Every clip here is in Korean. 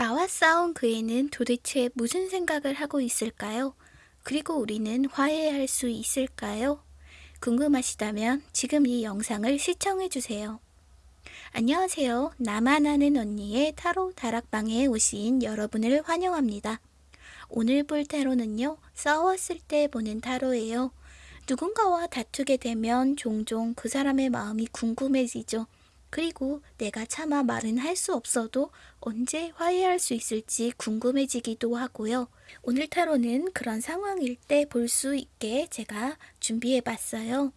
나와 싸운 그 애는 도대체 무슨 생각을 하고 있을까요? 그리고 우리는 화해할 수 있을까요? 궁금하시다면 지금 이 영상을 시청해주세요. 안녕하세요. 나만 아는 언니의 타로 다락방에 오신 여러분을 환영합니다. 오늘 볼 타로는요, 싸웠을 때 보는 타로예요. 누군가와 다투게 되면 종종 그 사람의 마음이 궁금해지죠. 그리고 내가 차마 말은 할 수 없어도 언제 화해할 수 있을지 궁금해지기도 하고요. 오늘 타로는 그런 상황일 때 볼 수 있게 제가 준비해 봤어요.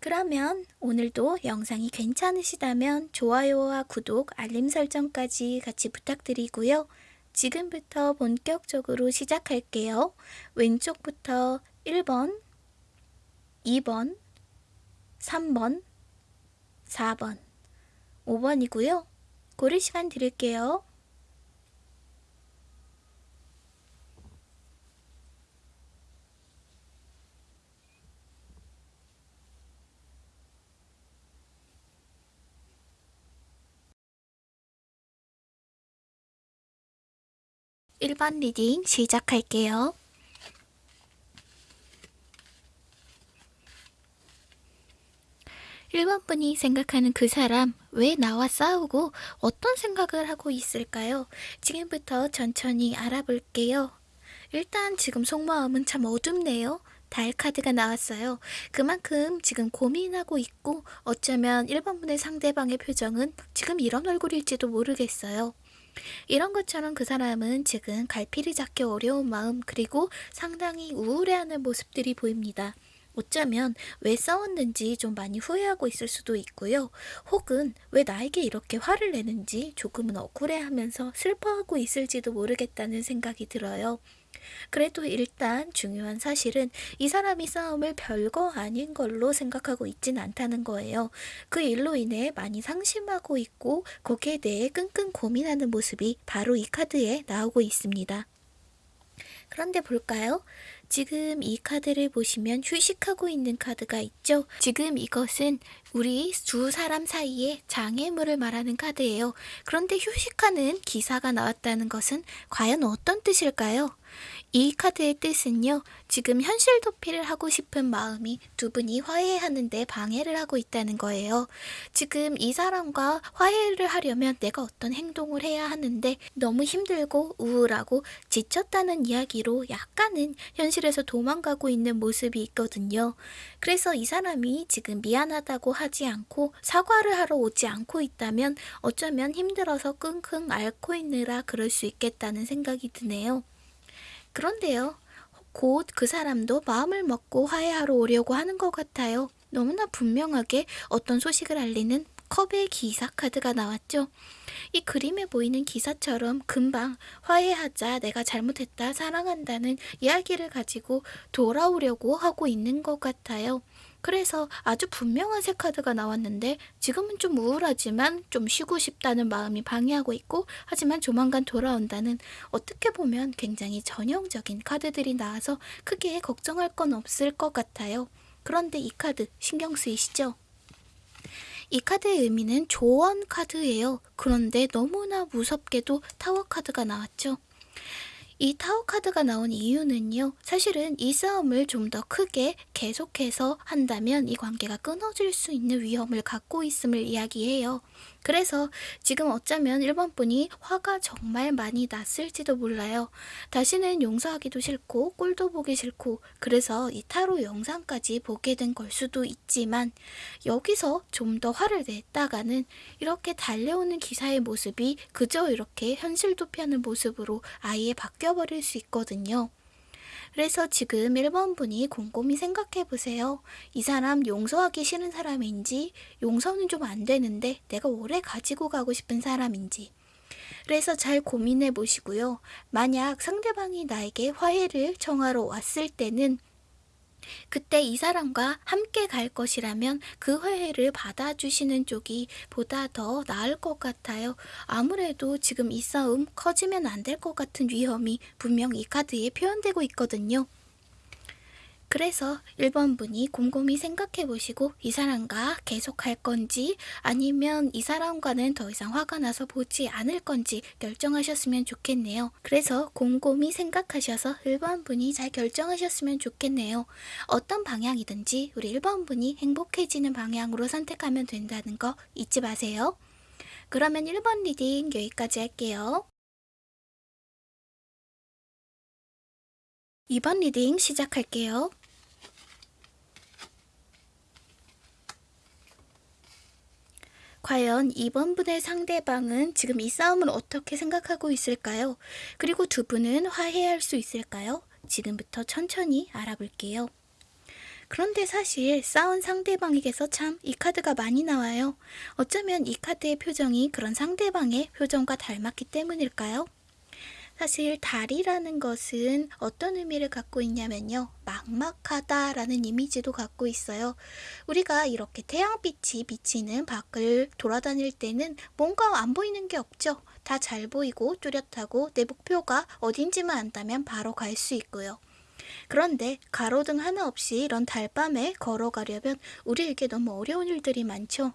그러면 오늘도 영상이 괜찮으시다면 좋아요와 구독, 알림 설정까지 같이 부탁드리고요. 지금부터 본격적으로 시작할게요. 왼쪽부터 1번, 2번, 3번, 4번, 5번이고요. 고를 시간 드릴게요. 일번 리딩 시작할게요. 1번 분이 생각하는 그 사람 왜 나와 싸우고 어떤 생각을 하고 있을까요? 지금부터 천천히 알아볼게요. 일단 지금 속마음은 참 어둡네요. 달 카드가 나왔어요. 그만큼 지금 고민하고 있고 어쩌면 1번 분의 상대방의 표정은 지금 이런 얼굴일지도 모르겠어요. 이런 것처럼 그 사람은 지금 갈피를 잡기 어려운 마음 그리고 상당히 우울해하는 모습들이 보입니다. 어쩌면 왜 싸웠는지 좀 많이 후회하고 있을 수도 있고요. 혹은 왜 나에게 이렇게 화를 내는지 조금은 억울해하면서 슬퍼하고 있을지도 모르겠다는 생각이 들어요. 그래도 일단 중요한 사실은 이 사람이 싸움을 별거 아닌 걸로 생각하고 있진 않다는 거예요. 그 일로 인해 많이 상심하고 있고 거기에 대해 끙끙 고민하는 모습이 바로 이 카드에 나오고 있습니다. 그런데 볼까요? 지금 이 카드를 보시면 휴식하고 있는 카드가 있죠. 지금 이것은 우리 두 사람 사이에 장애물을 말하는 카드예요. 그런데 휴식하는 기사가 나왔다는 것은 과연 어떤 뜻일까요? 이 카드의 뜻은요. 지금 현실 도피를 하고 싶은 마음이 두 분이 화해하는데 방해를 하고 있다는 거예요. 지금 이 사람과 화해를 하려면 내가 어떤 행동을 해야 하는데 너무 힘들고 우울하고 지쳤다는 이야기로 약간은 현실에서 도망가고 있는 모습이 있거든요. 그래서 이 사람이 지금 미안하다고 하지 않고 사과를 하러 오지 않고 있다면 어쩌면 힘들어서 끙끙 앓고 있느라 그럴 수 있겠다는 생각이 드네요. 그런데요. 곧 그 사람도 마음을 먹고 화해하러 오려고 하는 것 같아요. 너무나 분명하게 어떤 소식을 알리는 컵의 기사 카드가 나왔죠. 이 그림에 보이는 기사처럼 금방 화해하자 내가 잘못했다 사랑한다는 이야기를 가지고 돌아오려고 하고 있는 것 같아요. 그래서 아주 분명한 새 카드가 나왔는데 지금은 좀 우울하지만 좀 쉬고 싶다는 마음이 방해하고 있고 하지만 조만간 돌아온다는 어떻게 보면 굉장히 전형적인 카드들이 나와서 크게 걱정할 건 없을 것 같아요. 그런데 이 카드 신경 쓰이시죠? 이 카드의 의미는 조언 카드예요. 그런데 너무나 무섭게도 타워 카드가 나왔죠. 이 타워 카드가 나온 이유는요. 사실은 이 싸움을 좀 더 크게 계속해서 한다면 이 관계가 끊어질 수 있는 위험을 갖고 있음을 이야기해요. 그래서 지금 어쩌면 1번 분이 화가 정말 많이 났을지도 몰라요. 다시는 용서하기도 싫고 꼴도 보기 싫고 그래서 이 타로 영상까지 보게 된 걸 수도 있지만 여기서 좀 더 화를 냈다가는 이렇게 달려오는 기사의 모습이 그저 이렇게 현실 도 피하는 모습으로 아예 바뀌어 버릴 수 있거든요. 그래서 지금 1번 분이 곰곰이 생각해 보세요. 이 사람 용서하기 싫은 사람인지 용서는 좀 안 되는데 내가 오래 가지고 가고 싶은 사람인지 그래서 잘 고민해 보시고요. 만약 상대방이 나에게 화해를 청하러 왔을 때는 그때 이 사람과 함께 갈 것이라면 그 회해를 받아주시는 쪽이 보다 더 나을 것 같아요. 아무래도 지금 이 싸움 커지면 안 될 것 같은 위험이 분명 이 카드에 표현되고 있거든요. 그래서 1번 분이 곰곰이 생각해 보시고 이 사람과 계속 할 건지 아니면 이 사람과는 더 이상 화가 나서 보지 않을 건지 결정하셨으면 좋겠네요. 그래서 곰곰이 생각하셔서 1번 분이 잘 결정하셨으면 좋겠네요. 어떤 방향이든지 우리 1번 분이 행복해지는 방향으로 선택하면 된다는 거 잊지 마세요. 그러면 1번 reading 여기까지 할게요. 2번 reading 시작할게요. 과연 2번 분의 상대방은 지금 이 싸움을 어떻게 생각하고 있을까요? 그리고 두 분은 화해할 수 있을까요? 지금부터 천천히 알아볼게요. 그런데 사실 싸운 상대방에게서 참 이 카드가 많이 나와요. 어쩌면 이 카드의 표정이 그런 상대방의 표정과 닮았기 때문일까요? 사실 달이라는 것은 어떤 의미를 갖고 있냐면요. 막막하다 라는 이미지도 갖고 있어요. 우리가 이렇게 태양빛이 비치는 밖을 돌아다닐 때는 뭔가 안 보이는 게 없죠. 다 잘 보이고 뚜렷하고 내 목표가 어딘지만 안다면 바로 갈 수 있고요. 그런데 가로등 하나 없이 이런 달밤에 걸어가려면 우리에게 너무 어려운 일들이 많죠.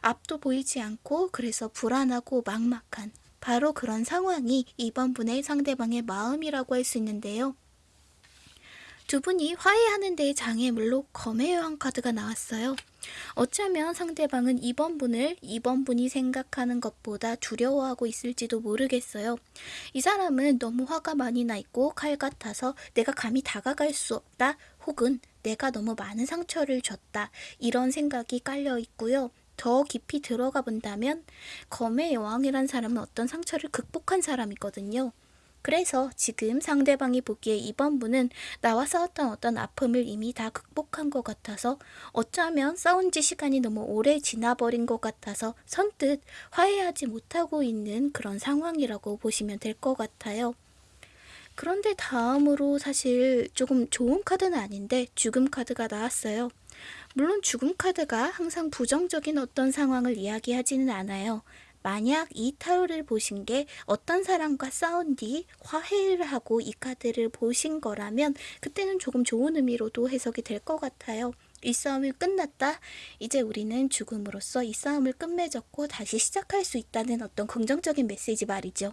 앞도 보이지 않고 그래서 불안하고 막막한 바로 그런 상황이 이번 분의 상대방의 마음이라고 할 수 있는데요. 두 분이 화해하는 데의 장애물로 검의 여왕 카드가 나왔어요. 어쩌면 상대방은 2번 분을 2번 분이 생각하는 것보다 두려워하고 있을지도 모르겠어요. 이 사람은 너무 화가 많이 나 있고 칼 같아서 내가 감히 다가갈 수 없다 혹은 내가 너무 많은 상처를 줬다 이런 생각이 깔려 있고요. 더 깊이 들어가 본다면 검의 여왕이란 사람은 어떤 상처를 극복한 사람이거든요. 그래서 지금 상대방이 보기에 이번 분은 나와 싸웠던 어떤 아픔을 이미 다 극복한 것 같아서 어쩌면 싸운 지 시간이 너무 오래 지나버린 것 같아서 선뜻 화해하지 못하고 있는 그런 상황이라고 보시면 될 것 같아요. 그런데 다음으로 사실 조금 좋은 카드는 아닌데 죽음 카드가 나왔어요. 물론 죽음 카드가 항상 부정적인 어떤 상황을 이야기하지는 않아요. 만약 이 타로를 보신 게 어떤 사람과 싸운 뒤 화해를 하고 이 카드를 보신 거라면 그때는 조금 좋은 의미로도 해석이 될 것 같아요. 이 싸움이 끝났다. 이제 우리는 죽음으로써 이 싸움을 끝맺었고 다시 시작할 수 있다는 어떤 긍정적인 메시지 말이죠.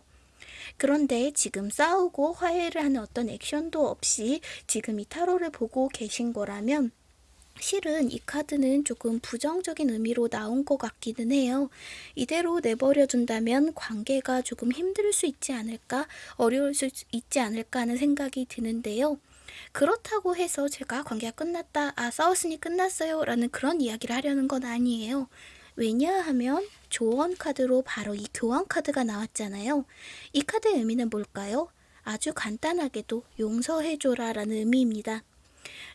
그런데 지금 싸우고 화해를 하는 어떤 액션도 없이 지금 이 타로를 보고 계신 거라면 실은 이 카드는 조금 부정적인 의미로 나온 것 같기는 해요. 이대로 내버려둔다면 관계가 조금 힘들 수 있지 않을까, 어려울 수 있지 않을까 하는 생각이 드는데요. 그렇다고 해서 제가 관계가 끝났다, 아, 싸웠으니 끝났어요 라는 그런 이야기를 하려는 건 아니에요. 왜냐하면 조언 카드로 바로 이 교환 카드가 나왔잖아요. 이 카드의 의미는 뭘까요? 아주 간단하게도 용서해줘라 라는 의미입니다.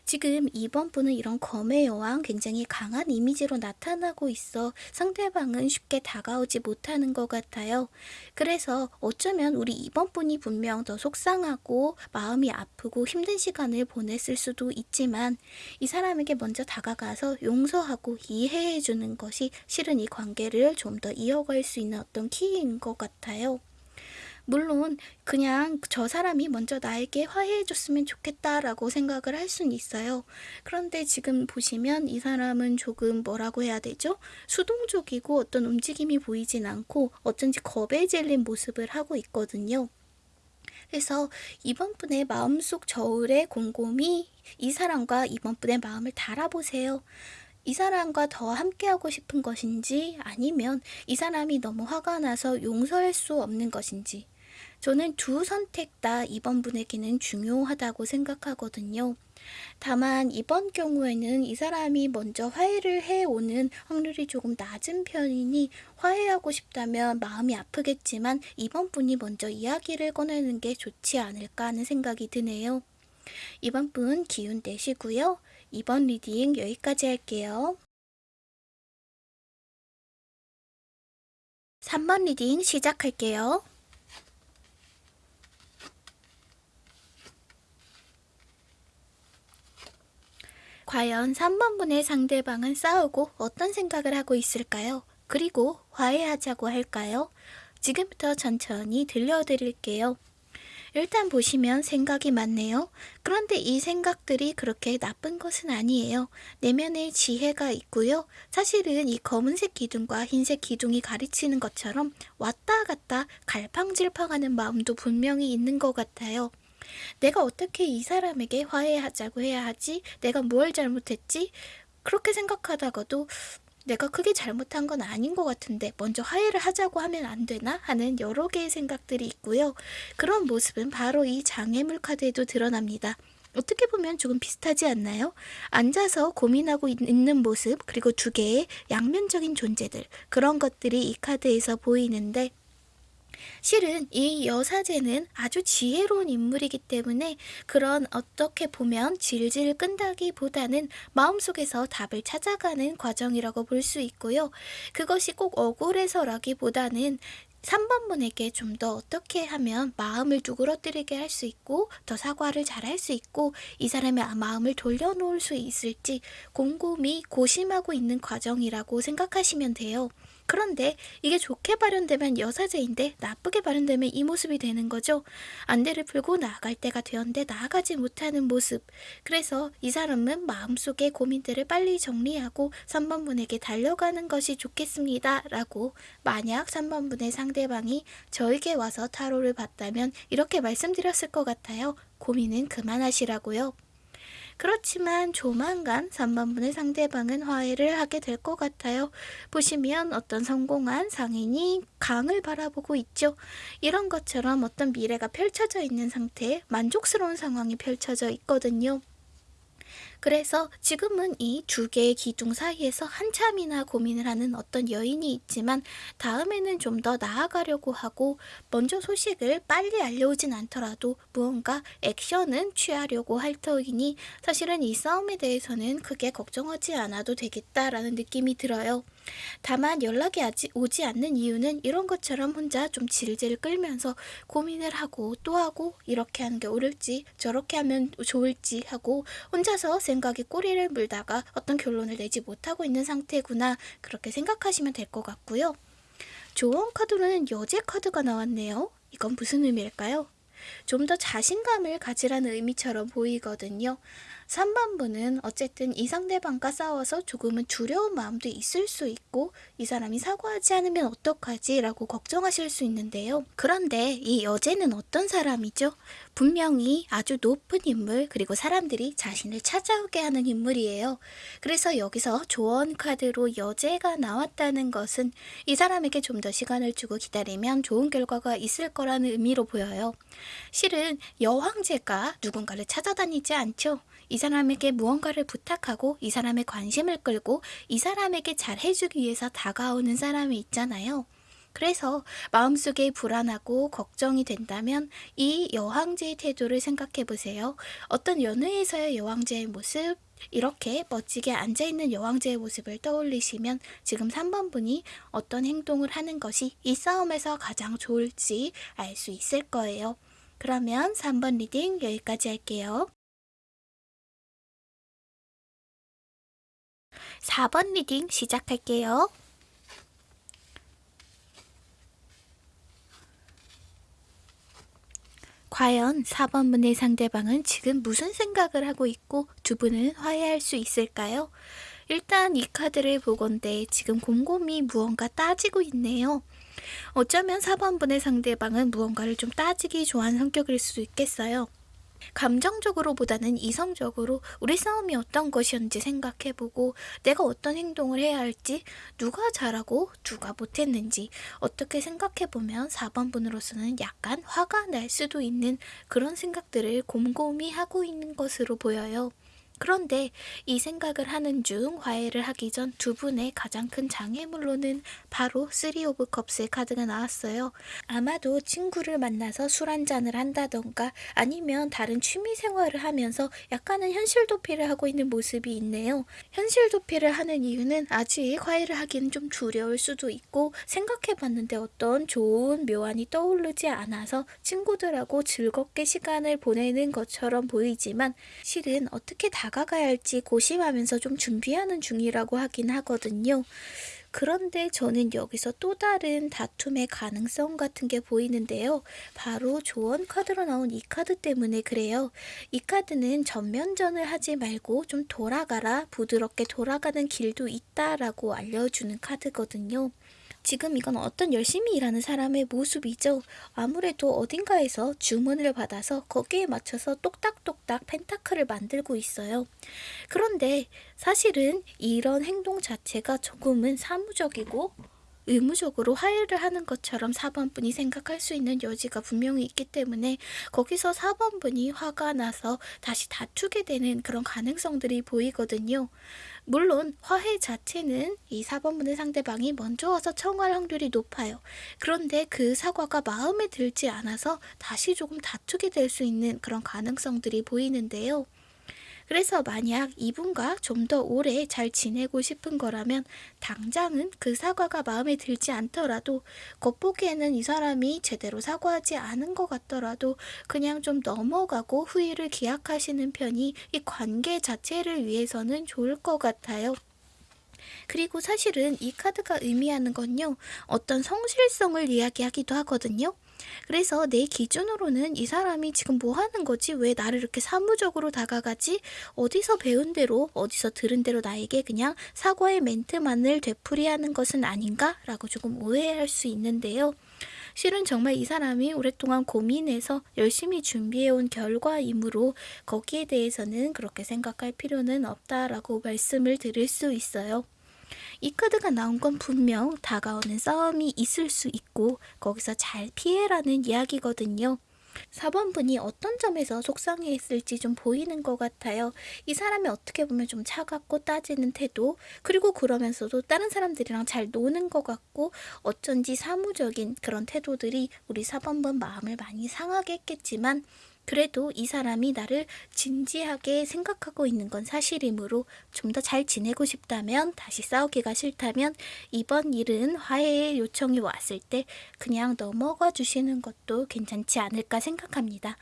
지금 이번 분은 이런 검의 여왕 굉장히 강한 이미지로 나타나고 있어 상대방은 쉽게 다가오지 못하는 것 같아요. 그래서 어쩌면 우리 이번 분이 분명 더 속상하고 마음이 아프고 힘든 시간을 보냈을 수도 있지만 이 사람에게 먼저 다가가서 용서하고 이해해 주는 것이 실은 이 관계를 좀 더 이어갈 수 있는 어떤 키인 것 같아요. 물론 그냥 저 사람이 먼저 나에게 화해해 줬으면 좋겠다라고 생각을 할 수는 있어요. 그런데 지금 보시면 이 사람은 조금 뭐라고 해야 되죠? 수동적이고 어떤 움직임이 보이진 않고 어쩐지 겁에 질린 모습을 하고 있거든요. 그래서 이번 분의 마음속 저울에 곰곰이 이 사람과 이번 분의 마음을 달아보세요. 이 사람과 더 함께하고 싶은 것인지 아니면 이 사람이 너무 화가 나서 용서할 수 없는 것인지 저는 두 선택 다 이번 분에게는 중요하다고 생각하거든요. 다만 이번 경우에는 이 사람이 먼저 화해를 해오는 확률이 조금 낮은 편이니 화해하고 싶다면 마음이 아프겠지만 2번 분이 먼저 이야기를 꺼내는 게 좋지 않을까 하는 생각이 드네요. 2번 분 기운 내시고요. 2번 reading 여기까지 할게요. 3번 reading 시작할게요. 과연 3번분의 상대방은 싸우고 어떤 생각을 하고 있을까요? 그리고 화해하자고 할까요? 지금부터 천천히 들려드릴게요. 일단 보시면 생각이 많네요. 그런데 이 생각들이 그렇게 나쁜 것은 아니에요. 내면에 지혜가 있고요. 사실은 이 검은색 기둥과 흰색 기둥이 가르치는 것처럼 왔다 갔다 갈팡질팡하는 마음도 분명히 있는 것 같아요. 내가 어떻게 이 사람에게 화해하자고 해야 하지? 내가 뭘 잘못했지? 그렇게 생각하다가도 내가 크게 잘못한 건 아닌 것 같은데 먼저 화해를 하자고 하면 안 되나 하는 여러 개의 생각들이 있고요. 그런 모습은 바로 이 장애물 카드에도 드러납니다. 어떻게 보면 조금 비슷하지 않나요? 앉아서 고민하고 있는 모습 그리고 두 개의 양면적인 존재들 그런 것들이 이 카드에서 보이는데 실은 이 여사제는 아주 지혜로운 인물이기 때문에 그런 어떻게 보면 질질 끈다기보다는 마음속에서 답을 찾아가는 과정이라고 볼 수 있고요. 그것이 꼭 억울해서라기보다는 3번 분에게 좀 더 어떻게 하면 마음을 누그러뜨리게 할 수 있고 더 사과를 잘 할 수 있고 이 사람의 마음을 돌려놓을 수 있을지 곰곰이 고심하고 있는 과정이라고 생각하시면 돼요. 그런데 이게 좋게 발현되면 여사제인데 나쁘게 발현되면 이 모습이 되는 거죠. 안대를 풀고 나아갈 때가 되었는데 나아가지 못하는 모습. 그래서 이 사람은 마음속의 고민들을 빨리 정리하고 3번 분에게 달려가는 것이 좋겠습니다. 라고 만약 3번 분의 상대방이 저에게 와서 타로를 봤다면 이렇게 말씀드렸을 것 같아요. 고민은 그만하시라고요. 그렇지만 조만간 3번분의 상대방은 화해를 하게 될 것 같아요. 보시면 어떤 성공한 상인이 강을 바라보고 있죠. 이런 것처럼 어떤 미래가 펼쳐져 있는 상태에 만족스러운 상황이 펼쳐져 있거든요. 그래서 지금은 이 두 개의 기둥 사이에서 한참이나 고민을 하는 어떤 여인이 있지만 다음에는 좀 더 나아가려고 하고 먼저 소식을 빨리 알려오진 않더라도 무언가 액션은 취하려고 할 터이니 사실은 이 싸움에 대해서는 크게 걱정하지 않아도 되겠다라는 느낌이 들어요. 다만 연락이 아직 오지 않는 이유는 이런 것처럼 혼자 좀 질질 끌면서 고민을 하고 또 하고 이렇게 하는 게 옳을지 저렇게 하면 좋을지 하고 혼자서 생각이 꼬리를 물다가 어떤 결론을 내지 못하고 있는 상태구나 그렇게 생각하시면 될 것 같고요. 조언 카드로는 여제 카드가 나왔네요. 이건 무슨 의미일까요? 좀 더 자신감을 가지라는 의미처럼 보이거든요. 3번분은 어쨌든 이 상대방과 싸워서 조금은 두려운 마음도 있을 수 있고 이 사람이 사과하지 않으면 어떡하지 라고 걱정하실 수 있는데요. 그런데 이 여제는 어떤 사람이죠? 분명히 아주 높은 인물 그리고 사람들이 자신을 찾아오게 하는 인물이에요. 그래서 여기서 조언 카드로 여제가 나왔다는 것은 이 사람에게 좀 더 시간을 주고 기다리면 좋은 결과가 있을 거라는 의미로 보여요. 실은 여왕제가 누군가를 찾아다니지 않죠. 이 사람에게 무언가를 부탁하고 이 사람의 관심을 끌고 이 사람에게 잘 해주기 위해서 다가오는 사람이 있잖아요. 그래서 마음속에 불안하고 걱정이 된다면 이 여왕제의 태도를 생각해 보세요. 어떤 연회에서의 여왕제의 모습, 이렇게 멋지게 앉아있는 여왕제의 모습을 떠올리시면 지금 3번 분이 어떤 행동을 하는 것이 이 싸움에서 가장 좋을지 알 수 있을 거예요. 그러면 3번 reading 여기까지 할게요. 4번 reading 시작할게요. 과연 4번분의 상대방은 지금 무슨 생각을 하고 있고 두 분은 화해할 수 있을까요? 일단 이 카드를 보건대 지금 곰곰이 무언가 따지고 있네요. 어쩌면 4번 분의 상대방은 무언가를 좀 따지기 좋아하는 성격일 수도 있겠어요. 감정적으로보다는 이성적으로 우리 싸움이 어떤 것이었는지 생각해보고 내가 어떤 행동을 해야 할지 누가 잘하고 누가 못했는지 어떻게 생각해보면 4번 분으로서는 약간 화가 날 수도 있는 그런 생각들을 곰곰이 하고 있는 것으로 보여요. 그런데 이 생각을 하는 중 화해를 하기 전 두 분의 가장 큰 장애물로는 바로 3 of Cups의 카드가 나왔어요. 아마도 친구를 만나서 술 한잔을 한다던가 아니면 다른 취미 생활을 하면서 약간은 현실 도피를 하고 있는 모습이 있네요. 현실 도피를 하는 이유는 아직 화해를 하기는 좀 두려울 수도 있고 생각해 봤는데 어떤 좋은 묘안이 떠오르지 않아서 친구들하고 즐겁게 시간을 보내는 것처럼 보이지만 실은 어떻게 다 다가가야 할지 고심하면서 좀 준비하는 중이라고 하긴 하거든요. 그런데 저는 여기서 또 다른 다툼의 가능성 같은 게 보이는데요. 바로 조언 카드로 나온 이 카드 때문에 그래요. 이 카드는 전면전을 하지 말고 좀 돌아가라, 부드럽게 돌아가는 길도 있다라고 알려주는 카드거든요. 지금 이건 어떤 열심히 일하는 사람의 모습이죠. 아무래도 어딘가에서 주문을 받아서 거기에 맞춰서 똑딱똑딱 펜타클을 만들고 있어요. 그런데 사실은 이런 행동 자체가 조금은 사무적이고 의무적으로 화해를 하는 것처럼 4번 분이 생각할 수 있는 여지가 분명히 있기 때문에 거기서 4번 분이 화가 나서 다시 다투게 되는 그런 가능성들이 보이거든요. 물론 화해 자체는 이 4번 분의 상대방이 먼저 와서 청할 확률이 높아요. 그런데 그 사과가 마음에 들지 않아서 다시 조금 다투게 될 수 있는 그런 가능성들이 보이는데요. 그래서 만약 이분과 좀 더 오래 잘 지내고 싶은 거라면 당장은 그 사과가 마음에 들지 않더라도 겉보기에는 이 사람이 제대로 사과하지 않은 것 같더라도 그냥 좀 넘어가고 후회를 기약하시는 편이 이 관계 자체를 위해서는 좋을 것 같아요. 그리고 사실은 이 카드가 의미하는 건요, 어떤 성실성을 이야기하기도 하거든요. 그래서 내 기준으로는 이 사람이 지금 뭐 하는 거지? 왜 나를 이렇게 사무적으로 다가가지? 어디서 배운 대로, 어디서 들은 대로 나에게 그냥 사과의 멘트만을 되풀이하는 것은 아닌가? 라고 조금 오해할 수 있는데요. 실은 정말 이 사람이 오랫동안 고민해서 열심히 준비해온 결과이므로 거기에 대해서는 그렇게 생각할 필요는 없다라고 말씀을 드릴 수 있어요. 이 카드가 나온 건 분명 다가오는 싸움이 있을 수 있고 거기서 잘 피해라는 이야기거든요. 4번 분이 어떤 점에서 속상해 했을지 좀 보이는 것 같아요. 이 사람이 어떻게 보면 좀 차갑고 따지는 태도, 그리고 그러면서도 다른 사람들이랑 잘 노는 것 같고 어쩐지 사무적인 그런 태도들이 우리 4번 분 마음을 많이 상하게 했겠지만 그래도 이 사람이 나를 진지하게 생각하고 있는 건 사실이므로 좀 더 잘 지내고 싶다면 다시 싸우기가 싫다면 이번 일은 화해의 요청이 왔을 때 그냥 넘어가 주시는 것도 괜찮지 않을까 생각합니다.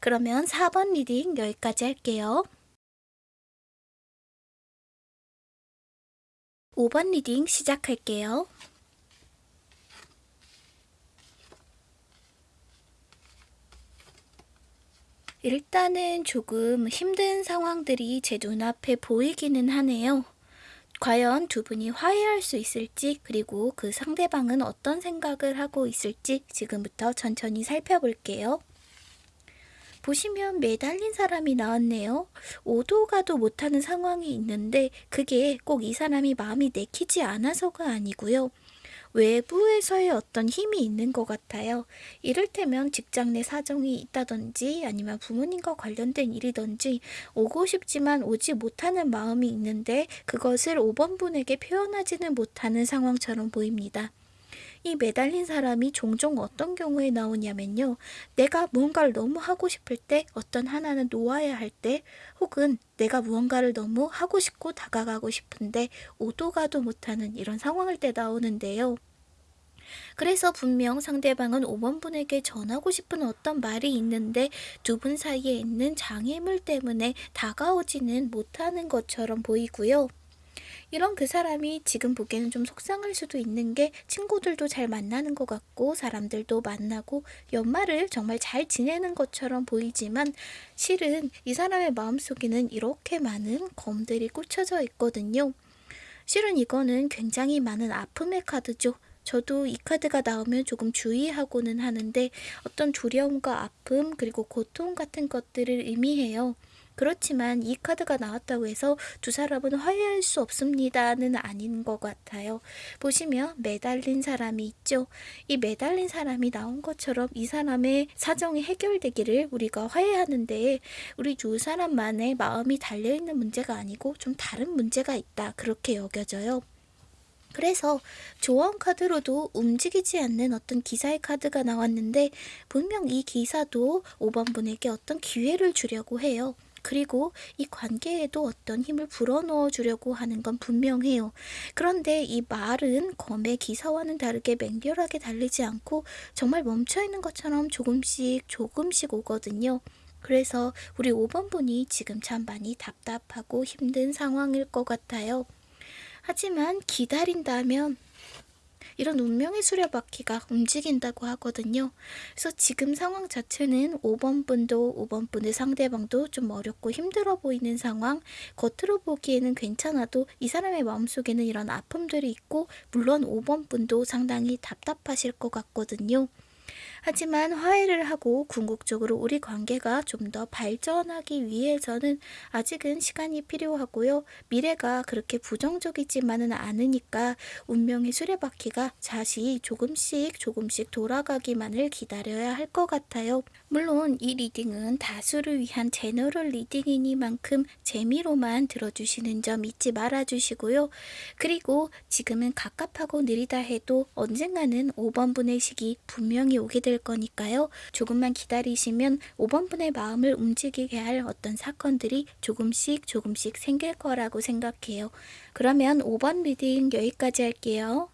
그러면 4번 reading 여기까지 할게요. 5번 reading 시작할게요. 일단은 조금 힘든 상황들이 제 눈앞에 보이기는 하네요. 과연 두 분이 화해할 수 있을지, 그리고 그 상대방은 어떤 생각을 하고 있을지 지금부터 천천히 살펴볼게요. 보시면 매달린 사람이 나왔네요. 오도 가도 못하는 상황이 있는데 그게 꼭 이 사람이 마음이 내키지 않아서가 아니고요. 외부에서의 어떤 힘이 있는 것 같아요. 이를테면 직장 내 사정이 있다든지 아니면 부모님과 관련된 일이든지 오고 싶지만 오지 못하는 마음이 있는데 그것을 5번 분에게 표현하지는 못하는 상황처럼 보입니다. 이 매달린 사람이 종종 어떤 경우에 나오냐면요. 내가 무언가를 너무 하고 싶을 때, 어떤 하나는 놓아야 할 때, 혹은 내가 무언가를 너무 하고 싶고 다가가고 싶은데 오도 가도 못하는 이런 상황일 때 나오는데요. 그래서 분명 상대방은 5번 분에게 전하고 싶은 어떤 말이 있는데 두 분 사이에 있는 장애물 때문에 다가오지는 못하는 것처럼 보이고요. 이런 그 사람이 지금 보기에는 좀 속상할 수도 있는 게 친구들도 잘 만나는 것 같고 사람들도 만나고 연말을 정말 잘 지내는 것처럼 보이지만 실은 이 사람의 마음속에는 이렇게 많은 검들이 꽂혀져 있거든요. 실은 이거는 굉장히 많은 아픔의 카드죠. 저도 이 카드가 나오면 조금 주의하고는 하는데 어떤 두려움과 아픔 그리고 고통 같은 것들을 의미해요. 그렇지만 이 카드가 나왔다고 해서 두 사람은 화해할 수 없습니다는 아닌 것 같아요. 보시면 매달린 사람이 있죠. 이 매달린 사람이 나온 것처럼 이 사람의 사정이 해결되기를 우리가 화해하는데 우리 두 사람만의 마음이 달려있는 문제가 아니고 좀 다른 문제가 있다. 그렇게 여겨져요. 그래서 조언 카드로도 움직이지 않는 어떤 기사의 카드가 나왔는데 분명 이 기사도 5번 분에게 어떤 기회를 주려고 해요. 그리고 이 관계에도 어떤 힘을 불어넣어 주려고 하는 건 분명해요. 그런데 이 말은 검의 기사와는 다르게 맹렬하게 달리지 않고 정말 멈춰있는 것처럼 조금씩 조금씩 오거든요. 그래서 우리 5번 분이 지금 참 많이 답답하고 힘든 상황일 것 같아요. 하지만 기다린다면 이런 운명의 수레바퀴가 움직인다고 하거든요. 그래서 지금 상황 자체는 5번 분도 5번 분의 상대방도 좀 어렵고 힘들어 보이는 상황, 겉으로 보기에는 괜찮아도 이 사람의 마음속에는 이런 아픔들이 있고 물론 5번 분도 상당히 답답하실 것 같거든요. 하지만 화해를 하고 궁극적으로 우리 관계가 좀 더 발전하기 위해서는 아직은 시간이 필요하고요. 미래가 그렇게 부정적이지만은 않으니까 운명의 수레바퀴가 다시 조금씩 조금씩 돌아가기만을 기다려야 할 것 같아요. 물론 이 reading은 다수를 위한 general reading이니만큼 재미로만 들어주시는 점 잊지 말아주시고요. 그리고 지금은 갑갑하고 느리다 해도 언젠가는 5번 분의 시기 분명히 오게 될 거니까요. 조금만 기다리시면 5번 분의 마음을 움직이게 할 어떤 사건들이 조금씩 조금씩 생길 거라고 생각해요. 그러면 5번 리딩 여기까지 할게요.